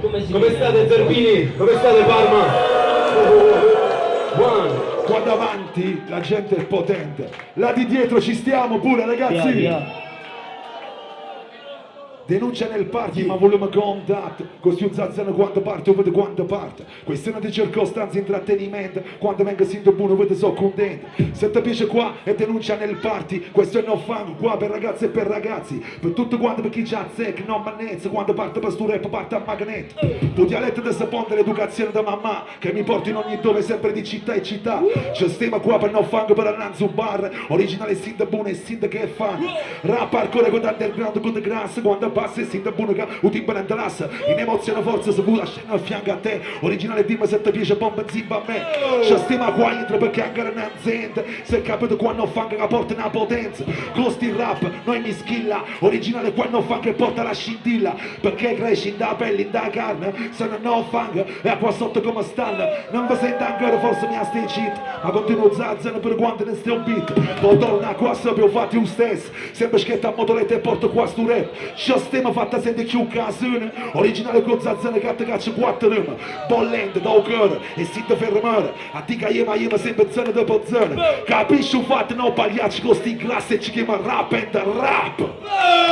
Come, si Come state Zerbini? Come state Parma? One. Qua davanti la gente è potente. Là di dietro ci stiamo pure ragazzi. Via, via. Denuncia nel party ma volume un zazzano quando parte o quando parte. Questione di circostanze intrattenimento. Quando venga sinto buono vede so contento Se ti piace qua e denuncia nel party Questo è no fango qua per ragazze e per ragazzi. Per tutto quanto per chi già zecca non mannezza Quando parte per stu rap parte a magneto Tu dialetto di sapone l'educazione da mamma Che mi porta in ogni dove sempre di città e città. C'è stima qua per no fango per annanzo bar. Originale sinda buono e sinda che è fan. Rap hardcore con underground con the grass Quando passa e sinda buono che un timbre in emozione forza se vuoi scena a fianco a te. Originale dimmi se ti piace bomba zimba a me. C'è stima qua entro perché anche non azienda Se capito quando fango che porta una potenza Costi il rap, noi mi schilla. Originale quando fango che porta la scintilla. Perché cresci in da pelle, in da carne? Se non ho fango e qua sotto come stanno Non vi sento ancora forse mi ha stai cheat Ma continuo zazzano per quanto ne stai un beat. Poi torna qua sappiamo fatti un stesso Sempre schietta a motoretta e porto qua sto rap Stima fatta sente più casone Originale con zazzano che ti caccia quattro Bollente da cuore e si ti fermare A ti che io ma sempre zona dopo zona Capisci un fatto no pagliacci con sti grassi e ci chiama rap and rap.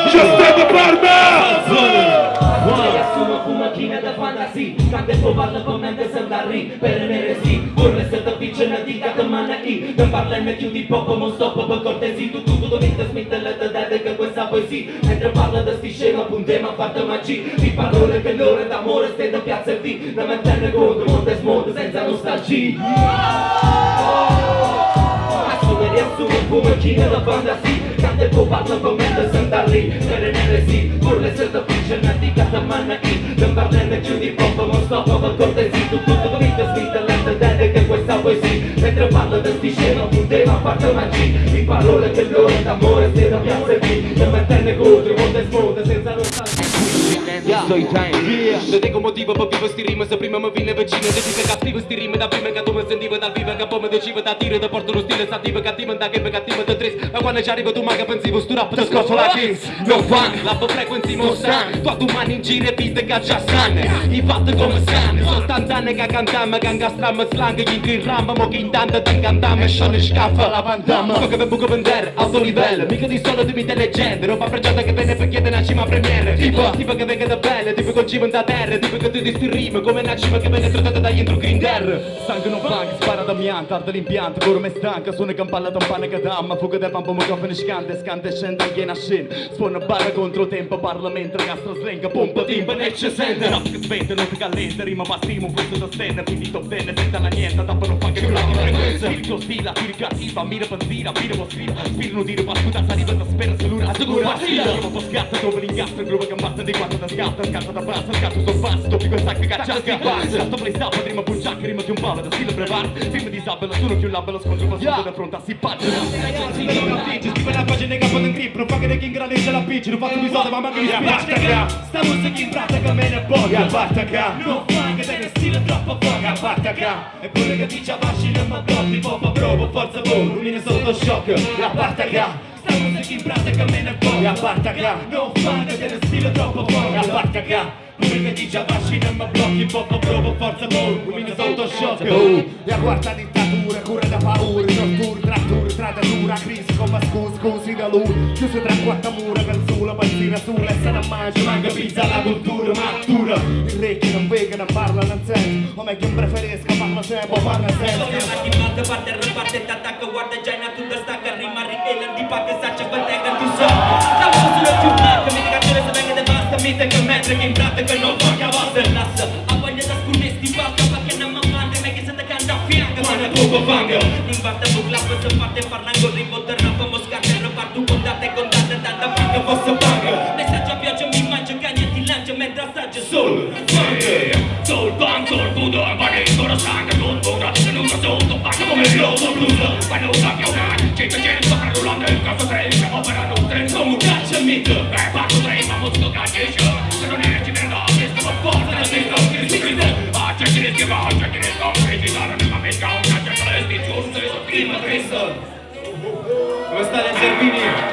C'è stima per me cu macchina da fantasy? Cante po parla con mente să dari Per neresi Urle să te pice în adică că mana i Când parla me chiudi poco non stop per poesia Mentre parla da sti scema puntema fatta magia. Di parole che l'ora d'amore stai da piazza e vi Non me tenne conto, monte smonte senza nostalgia. Assume e riassume come macchina da fantasy Cante po parla con mente să dari Per neresi Urle să te pice în adică că mana i. Când parla me chiudi poco non stop per cortesi Tu tu tu dovete smettere da dare che questa poesia. Mentre parla da sti scema puntema fatta magia. Di parole che l'ora d'amore stai Story time. Non tengo motivo per vivo sti rime Se prima mi viene vicino Ti da tiro Ti porto uno stile sattivo Cattivo da che cattivo da tres Ma quando ci arrivo tu manca pensivo Sto rap ti scosso la kiss No fun La frequenzi mostran Tu tu mani in giro e piste già sanno I fatti come sanno Sostanzane che cantiamo Che incastriamo slang Gli intri in ramba Mo che intanto ti cantiamo E scione scaffa la che per buco vendere Alto livello. Mica di solo di mite leggende Roba pregiata che viene per chiedere una cima premiere. Tipo? Che venga da belle Tipo col cibo da terra Tipo che tu ti sti rime Come una cima che viene trattata da entro grinder Sangue non funk, spara da mianta, arde l'impianto, coro me stanca, suona da pane che damma, fuga del pampo, microfono scante, scante, scende anche in scena, suona barra contro tempo, parla mentre castro slenga, pompa timba, e ci sente, rap che svente, non ti callente, rima bassimo, pezzo da stella, quindi top ten, senza la niente, tappano funk e più la frequenza, il tuo stile, tiri cattiva, mira benzina, mira po' sfida, spira non dire, ma scusa, sta arrivando, spera, salura, assicura, assida, rima po' scatta, dove l'incastro, il gruppo che ammazza di quattro da scatta, scatta da bassa, scatta sul basso, doppio questa che caccia, scatta, scatta, play stop, rima punciacca, rima di un palo, da stile preparo, film di sabella, sono più labello, scontro, ma sono da fronte a si pagina. Scrive la pagina che fanno in grip, non fa che chi ingrandisce la pitch, non faccio bisogno, ma manca di spiace, sta musica in pratica me ne bocca, battaca, non fa che deve stile troppo poca, battaca, eppure che dice avasci non ma blocchi, pompa provo, forza boom, lumine sotto shock, la battaca, sta musica in pratica me ne bocca, battaca, non fa che deve stile troppo poca, Come che dice avasci non ma blocchi, pompa provo, forza boom, lumine sotto shock, La quarta dittatura, cura da paura, tortura, trattura, trattatura, crisi come scusi, scusi da lui. Chiuso tra quattro mura, canzula, benzina sulla, e se non manca pizza, la cultura matura. Il re che non vega, non parla, non sente, o meglio preferisco, parla sempre, parla sempre Chiamati mate, parte, reparte, t'attacca, guarda già in tutta stacca, rima, richela, di parte, saccia, quantega, tu so. La voce sulla blanca, mi canzone se venga de basta, mi te che mentre che in pratica non fa fianco, ma ne poco fanga In parte, bucla, se parte, parlando, ribotte, rapa, moscate, reparto, contate, contate, tanta fanga, fosse fanga Messaggio a pioggia, mi mangio, cagna, ti lancio, mentre assaggio solo Soul bang, soul budo, vale ancora sangue, non buona Se non sotto, faccio come il lobo blues Quando cambia una, gente c'è, sta rullando il caso tre Operano un treno come un caccia mito Team Cristo! Come sta Zerbini?